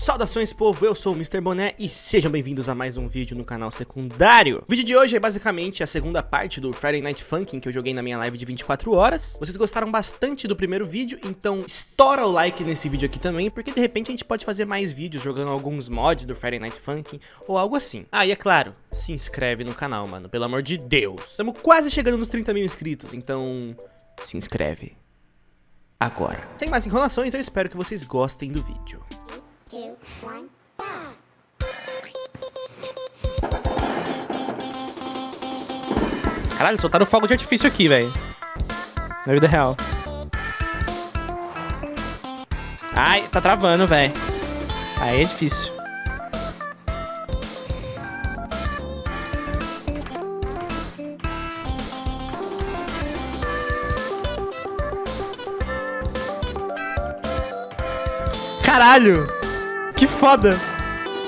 Saudações povo, eu sou o Mr. Boné e sejam bem-vindos a mais um vídeo no canal secundário. O vídeo de hoje é basicamente a segunda parte do Friday Night Funkin' que eu joguei na minha live de 24 horas. Vocês gostaram bastante do primeiro vídeo, então estoura o like nesse vídeo aqui também, porque de repente a gente pode fazer mais vídeos jogando alguns mods do Friday Night Funkin' ou algo assim. Ah, e é claro, se inscreve no canal, mano, pelo amor de Deus. Estamos quase chegando nos 30 mil inscritos, então se inscreve agora. Sem mais enrolações, eu espero que vocês gostem do vídeo. Two, one, Caralho, soltaram fogo de artifício aqui, velho. Na vida real. Ai, tá travando, velho. Aí é difícil. Caralho! Que foda!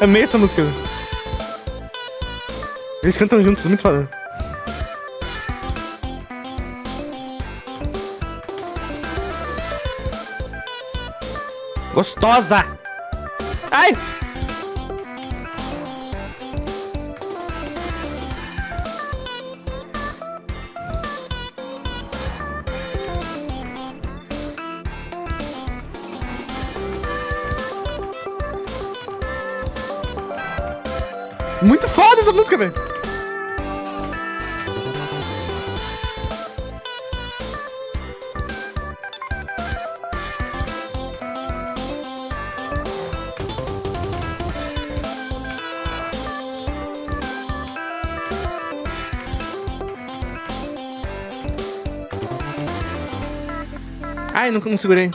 Amei essa música. Eles cantam juntos, muito foda. Gostosa! Ai! Muito foda essa música, velho. Ai, não, não segurei.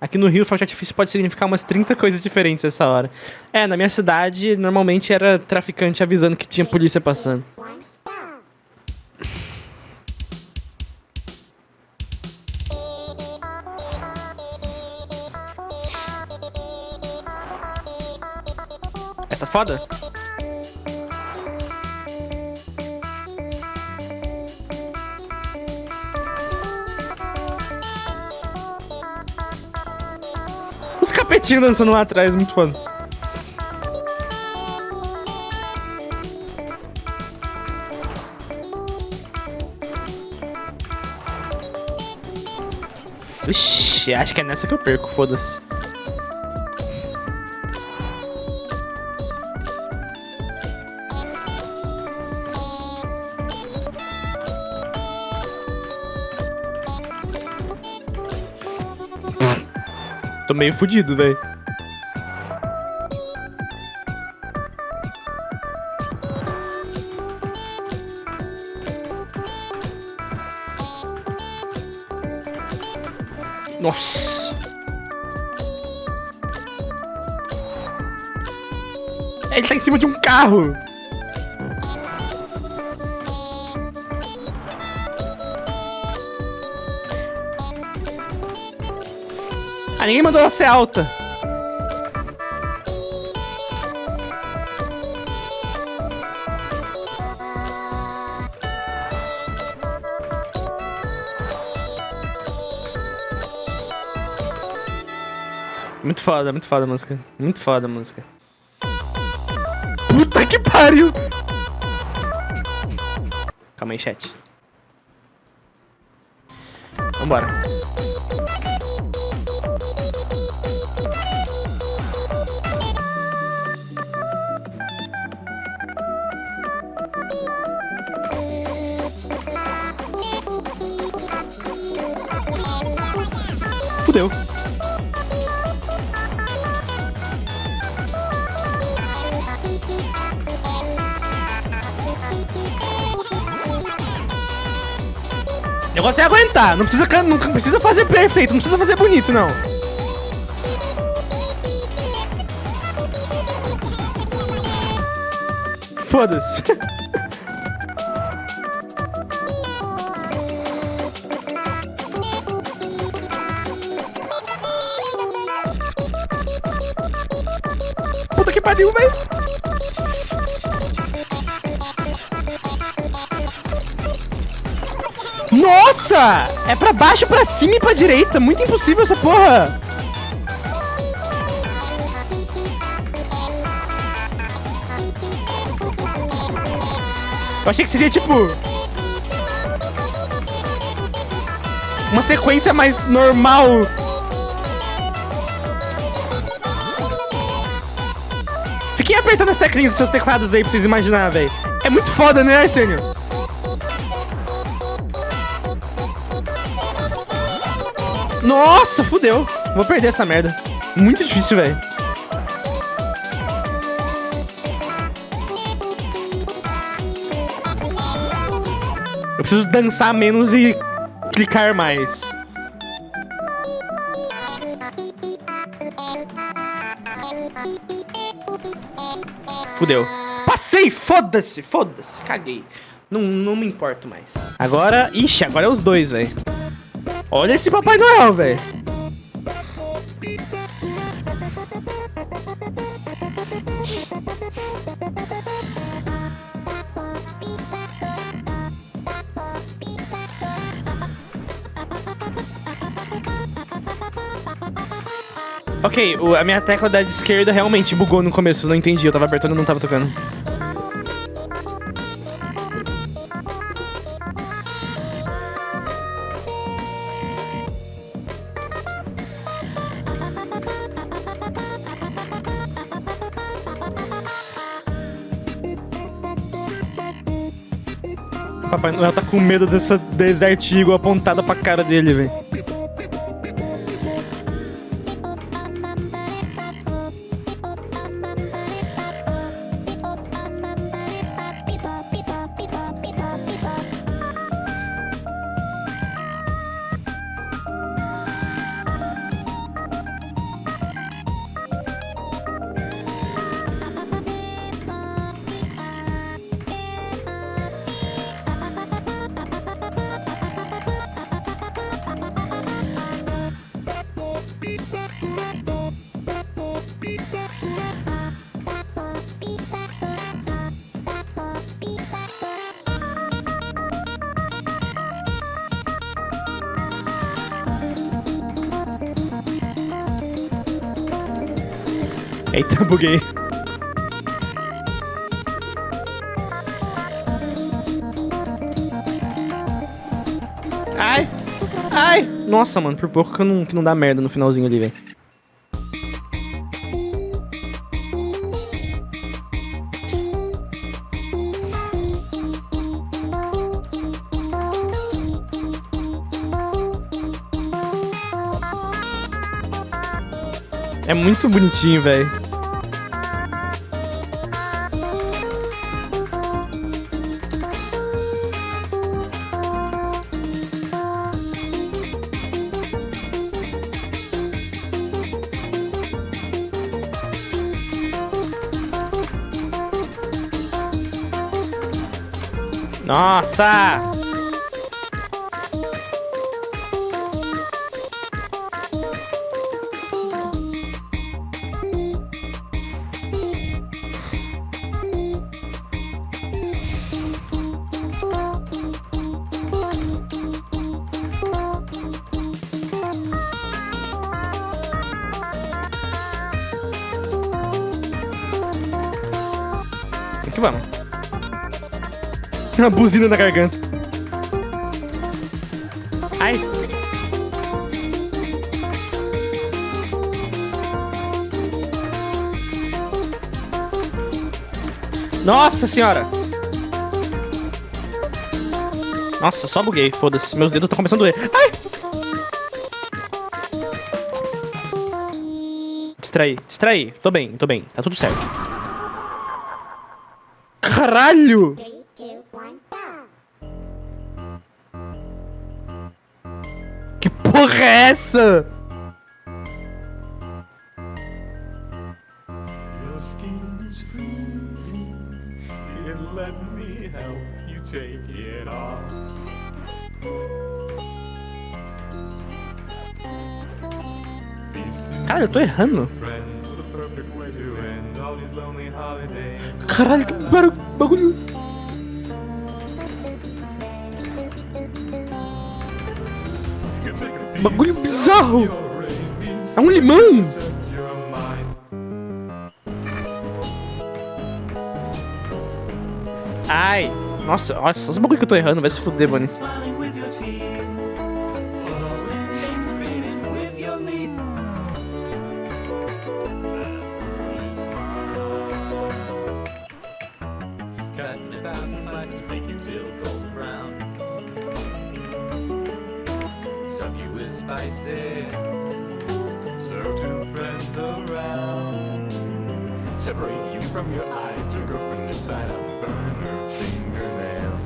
Aqui no Rio, fogo de artifício pode significar umas 30 coisas diferentes essa hora. É, na minha cidade, normalmente era traficante avisando que tinha polícia passando. Essa foda? Capetinho dançando lá atrás, muito foda. Ixi, acho que é nessa que eu perco, foda-se. Tô meio fudido, velho. Nossa. Ele tá em cima de um carro. Ah, ninguém mandou ela ser alta. Muito foda, muito foda a música. Muito foda a música. Puta que pariu! Calma aí, chat. Vambora. Fudeu. O negócio é aguentar, não precisa, não precisa fazer perfeito, não precisa fazer bonito, não. Foda-se. Pariu, velho. Nossa! É pra baixo, pra cima e pra direita. Muito impossível essa porra. Eu achei que seria tipo... Uma sequência mais normal. Apertando as teclinhas dos seus teclados aí pra vocês imaginarem, velho. É muito foda, né, Arsênio? Nossa, fudeu. Vou perder essa merda. Muito difícil, velho. Eu preciso dançar menos e clicar mais. Fudeu. Passei! Foda-se! Foda-se! Caguei. Não, não me importo mais. Agora... Ixi, agora é os dois, velho. Olha esse Papai Noel, velho. Ok, o- a minha tecla da esquerda realmente bugou no começo, não entendi. Eu tava apertando e não tava tocando. Papai Noel tá com medo dessa Desert Eagle apontada pra cara dele, velho. Eita, buguei. Ai! Ai! Nossa, mano, por pouco que, não, que não dá merda no finalzinho ali, velho. Muito bonitinho, velho. Nossa! Aqui vamos. Uma buzina na garganta. Ai. Nossa senhora! Nossa, só buguei, foda-se. Meus dedos estão começando a doer. Ai! Distraí, distraí. Tô bem, tô bem. Tá tudo certo. Caralho! Three, two, one! Que porra é essa? Cara, eu tô errando. Caralho, que bar- bagulho. Bagulho bizarro! É um limão! Ai! Nossa, nossa, os bagulho que eu tô errando, vai se fuder, mano. Out make it till golden brown. Serve you with spices. Serve two friends around. Separate you from your eyes, to her from your side, I'll burn her fingernails.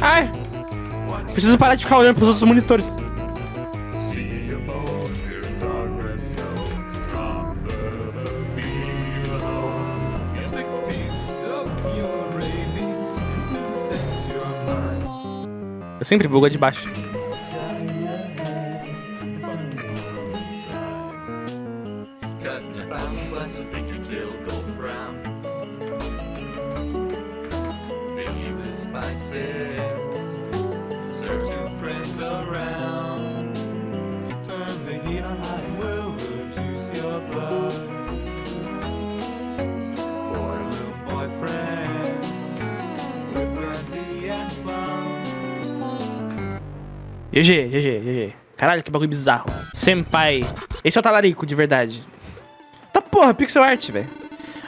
Ai! Preciso parar de ficar olhando pros outros monitores. Sempre bugo a de baixo. GG, GG, GG. Caralho, que bagulho bizarro. Senpai. Esse é o talarico, de verdade. Tá porra, pixel art, velho.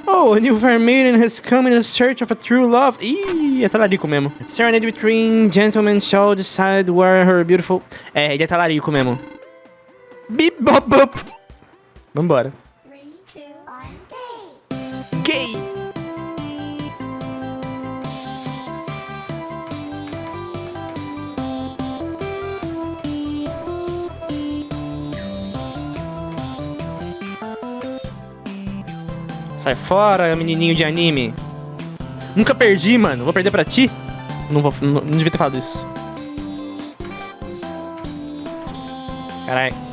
Oh, a new fair maiden has come in search of a true love. Ih, é talarico mesmo. Serenade between gentlemen shall decide where her beautiful... É, ele é talarico mesmo. Bip, bop, bop. Vambora. Sai fora, menininho de anime. Nunca perdi, mano. Vou perder pra ti? Não, vou, não, não devia ter falado isso. Caralho.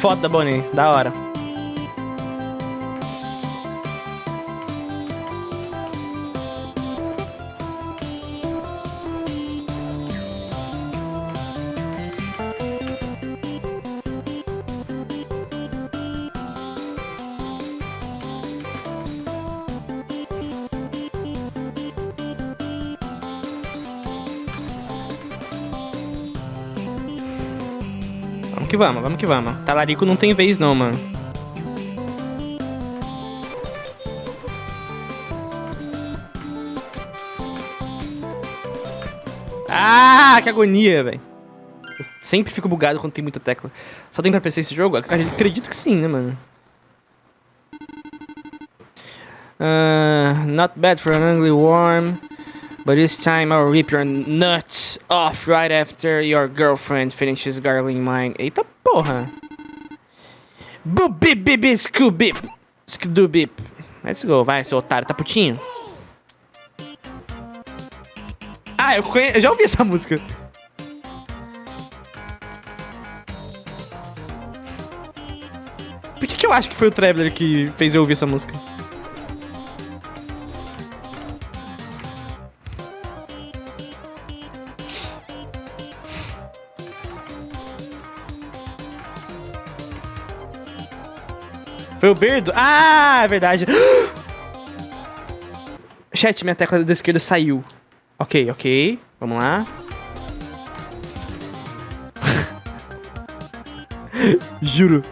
Ah, foda, Bonnie. Da hora. Que vamos, vamos que vamos. Talarico não tem vez não, mano. Ah, que agonia, velho. Sempre fico bugado quando tem muita tecla. Só tem pra PC esse jogo? Ac- Acredito que sim, né, mano? Uh, not bad for an ugly worm. But this time I'll rip your nuts off right after your girlfriend finishes gargling mine. Eita porra! Boop bip bip bip scoo bip. Skidoo bip. Let's go, vai, seu otário, tá putinho? Ah, eu, conhe... eu já ouvi essa música. Por que, que eu acho que foi o Traveler que fez eu ouvir essa música? Foi o Berdo? Ah, é verdade. Chat, minha tecla da esquerda saiu. Ok, ok. Vamos lá. Juro.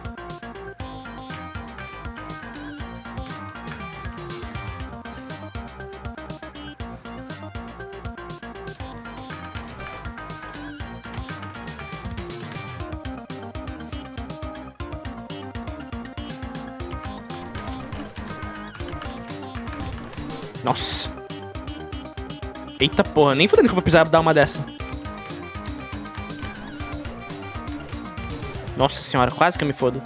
Nossa. Eita porra, nem fudendo que eu vou precisar dar uma dessa. Nossa senhora, quase que eu me fodo.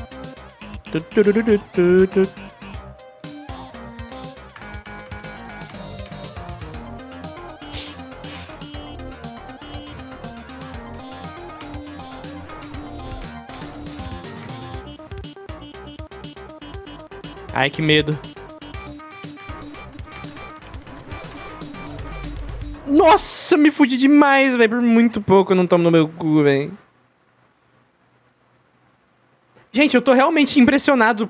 Ai, que medo. Nossa, me fudi demais, velho. Por muito pouco eu não tomo no meu cu, velho. Gente, eu tô realmente impressionado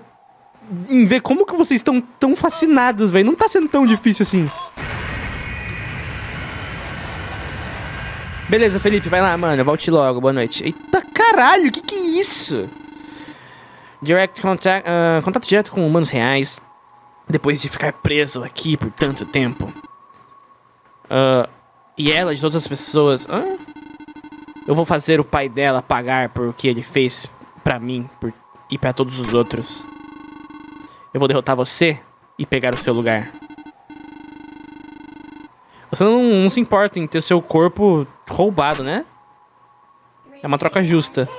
em ver como que vocês estão tão fascinados, velho. Não tá sendo tão difícil assim. Beleza, Felipe, vai lá, mano. Volte logo, boa noite. Eita caralho, que que é isso? Direct contact, ah, contato direto com humanos reais. Depois de ficar preso aqui por tanto tempo. Ah, e ela, de todas as pessoas. Hã? Eu vou fazer o pai dela pagar por o que ele fez pra mim por- e pra todos os outros. Eu vou derrotar você e pegar o seu lugar. Você não, não se importa em ter seu corpo roubado, né? É uma troca justa.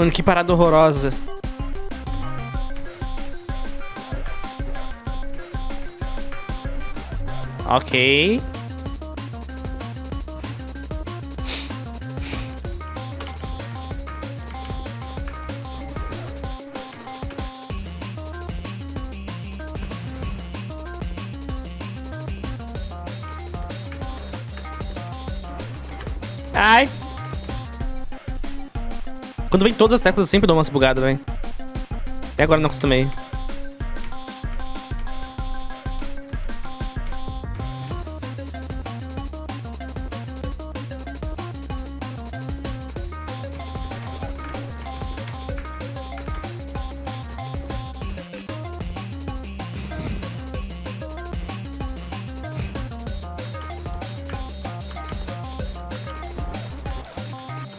Mano, que parada horrorosa. Ok. Quando vem todas as teclas, eu sempre dou umas bugadas, velho. Até agora não acostumei.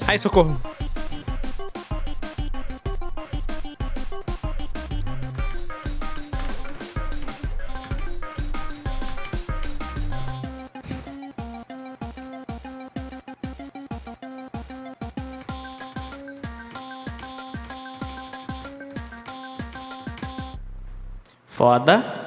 Ai, socorro. Foda. Getting